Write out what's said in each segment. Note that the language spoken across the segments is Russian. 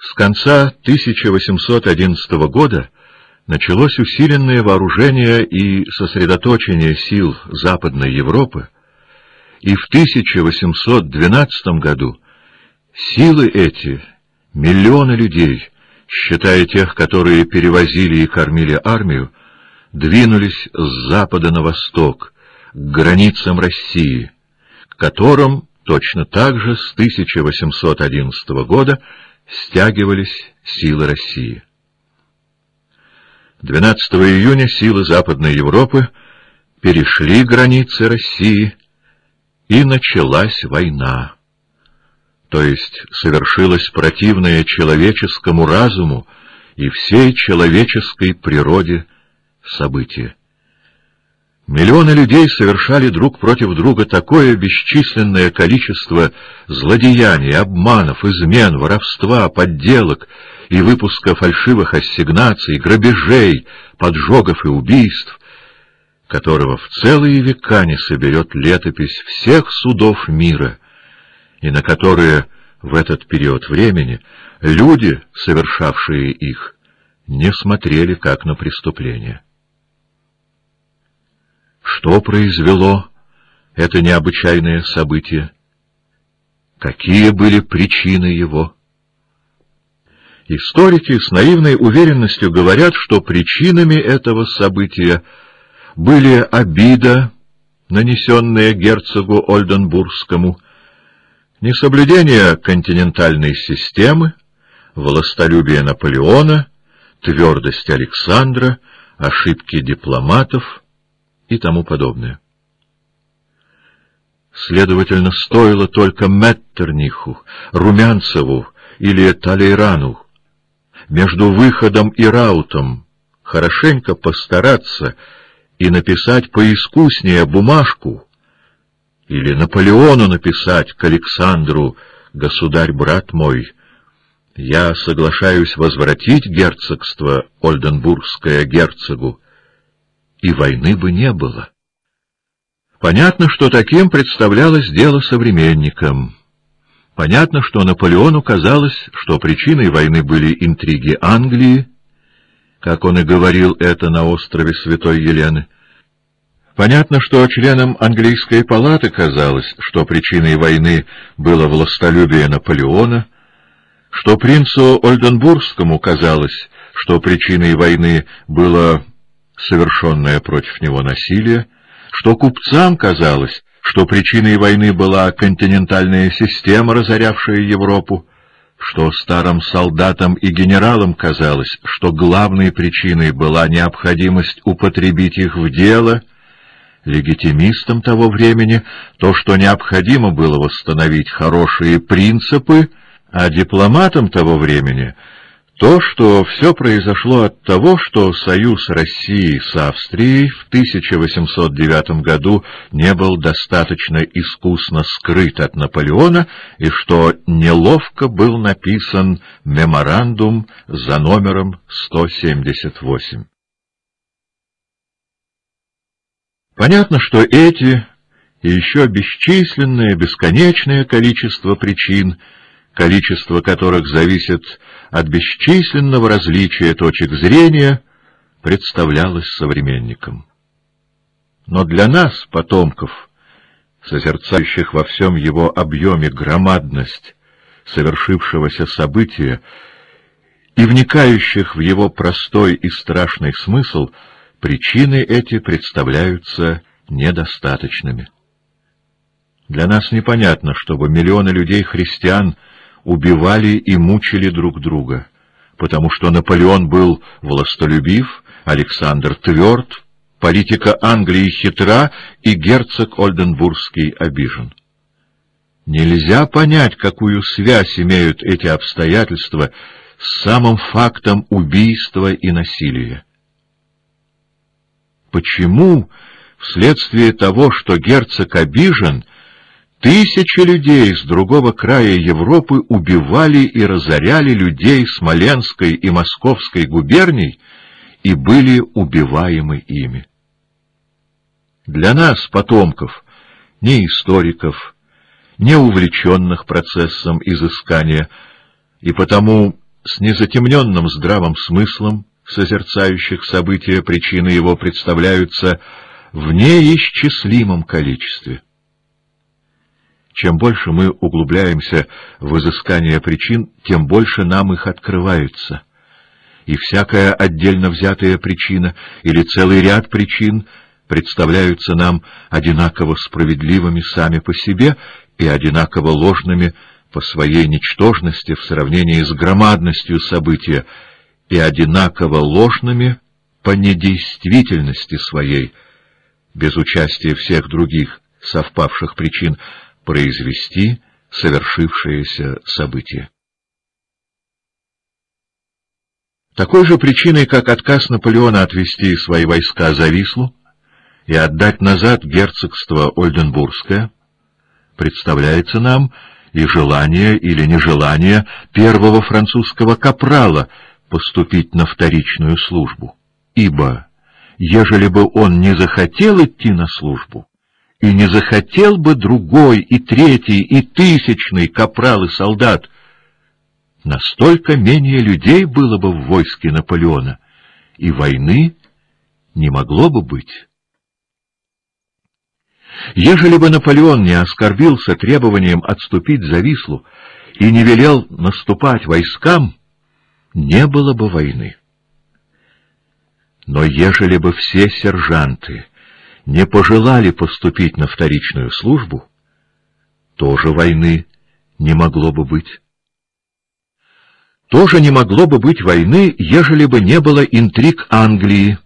С конца 1811 года началось усиленное вооружение и сосредоточение сил Западной Европы, и в 1812 году силы эти, миллионы людей, считая тех, которые перевозили и кормили армию, двинулись с запада на восток, к границам России, к которым точно так же с 1811 года стягивались силы России. 12 июня силы Западной Европы перешли границы России, и началась война. То есть совершилось противное человеческому разуму и всей человеческой природе событие. Миллионы людей совершали друг против друга такое бесчисленное количество злодеяний, обманов, измен, воровства, подделок и выпуска фальшивых ассигнаций, грабежей, поджогов и убийств, которого в целые века не соберет летопись всех судов мира, и на которые в этот период времени люди, совершавшие их, не смотрели как на преступление. Что произвело это необычайное событие? Какие были причины его? Историки с наивной уверенностью говорят, что причинами этого события были обида, нанесенная герцогу Ольденбургскому, несоблюдение континентальной системы, властолюбие Наполеона, твердость Александра, ошибки дипломатов — и тому подобное. Следовательно, стоило только Меттерниху, Румянцеву или Талейрану между выходом и раутом хорошенько постараться и написать поискуснее бумажку, или Наполеону написать к Александру, государь-брат мой, я соглашаюсь возвратить герцогство Ольденбургское герцогу, и войны бы не было. Понятно, что таким представлялось дело современникам. Понятно, что Наполеону казалось, что причиной войны были интриги Англии, как он и говорил это на острове Святой Елены. Понятно, что членам английской палаты казалось, что причиной войны было властолюбие Наполеона, что принцу Ольденбургскому казалось, что причиной войны было совершенное против него насилие, что купцам казалось, что причиной войны была континентальная система, разорявшая Европу, что старым солдатам и генералам казалось, что главной причиной была необходимость употребить их в дело, легитимистам того времени то, что необходимо было восстановить хорошие принципы, а дипломатам того времени — то, что все произошло от того, что союз России с Австрией в 1809 году не был достаточно искусно скрыт от Наполеона и что неловко был написан меморандум за номером 178. Понятно, что эти и еще бесчисленное, бесконечное количество причин — количество которых зависит от бесчисленного различия точек зрения, представлялось современникам. Но для нас, потомков, созерцающих во всем его объеме громадность совершившегося события и вникающих в его простой и страшный смысл, причины эти представляются недостаточными. Для нас непонятно, чтобы миллионы людей-христиан — убивали и мучили друг друга, потому что Наполеон был властолюбив, Александр тверд, политика Англии хитра и герцог Ольденбургский обижен. Нельзя понять, какую связь имеют эти обстоятельства с самым фактом убийства и насилия. Почему, вследствие того, что герцог обижен, Тысячи людей с другого края Европы убивали и разоряли людей Смоленской и Московской губерний и были убиваемы ими. Для нас, потомков, не историков, не увлеченных процессом изыскания, и потому с незатемненным здравым смыслом созерцающих события причины его представляются в неисчислимом количестве. Чем больше мы углубляемся в изыскание причин, тем больше нам их открывается. И всякая отдельно взятая причина или целый ряд причин представляются нам одинаково справедливыми сами по себе и одинаково ложными по своей ничтожности в сравнении с громадностью события и одинаково ложными по недействительности своей, без участия всех других совпавших причин, произвести совершившееся событие. Такой же причиной, как отказ Наполеона отвести свои войска за Вислу и отдать назад герцогство Ольденбургское, представляется нам и желание или нежелание первого французского капрала поступить на вторичную службу. Ибо, ежели бы он не захотел идти на службу, и не захотел бы другой, и третий, и тысячный капрал и солдат, настолько менее людей было бы в войске Наполеона, и войны не могло бы быть. Ежели бы Наполеон не оскорбился требованием отступить за Вислу и не велел наступать войскам, не было бы войны. Но ежели бы все сержанты не пожелали поступить на вторичную службу, тоже войны не могло бы быть. Тоже не могло бы быть войны, ежели бы не было интриг Англии,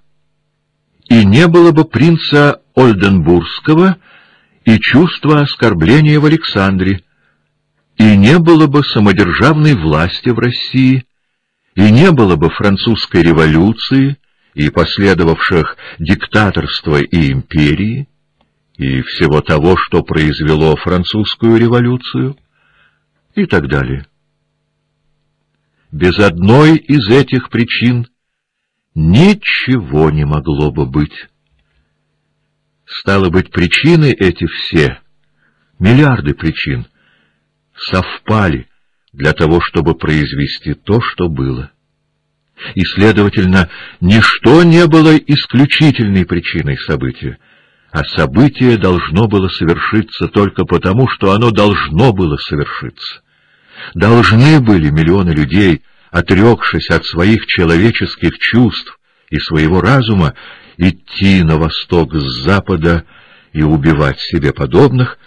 и не было бы принца Ольденбургского и чувства оскорбления в Александре, и не было бы самодержавной власти в России, и не было бы французской революции и последовавших диктаторства и империи, и всего того, что произвело французскую революцию, и так далее. Без одной из этих причин ничего не могло бы быть. Стало быть, причины эти все, миллиарды причин, совпали для того, чтобы произвести то, что было. И, следовательно, ничто не было исключительной причиной события, а событие должно было совершиться только потому, что оно должно было совершиться. Должны были миллионы людей, отрекшись от своих человеческих чувств и своего разума, идти на восток с запада и убивать себе подобных,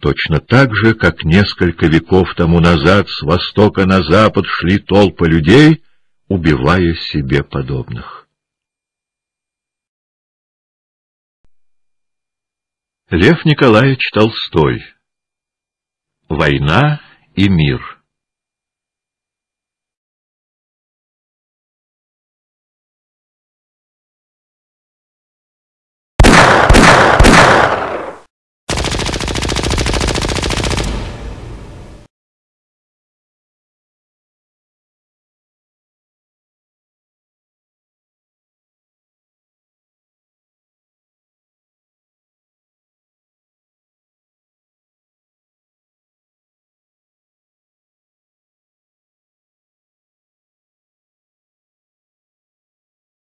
точно так же, как несколько веков тому назад с востока на запад шли толпы людей, убивая себе подобных. Лев Николаевич Толстой Война и мир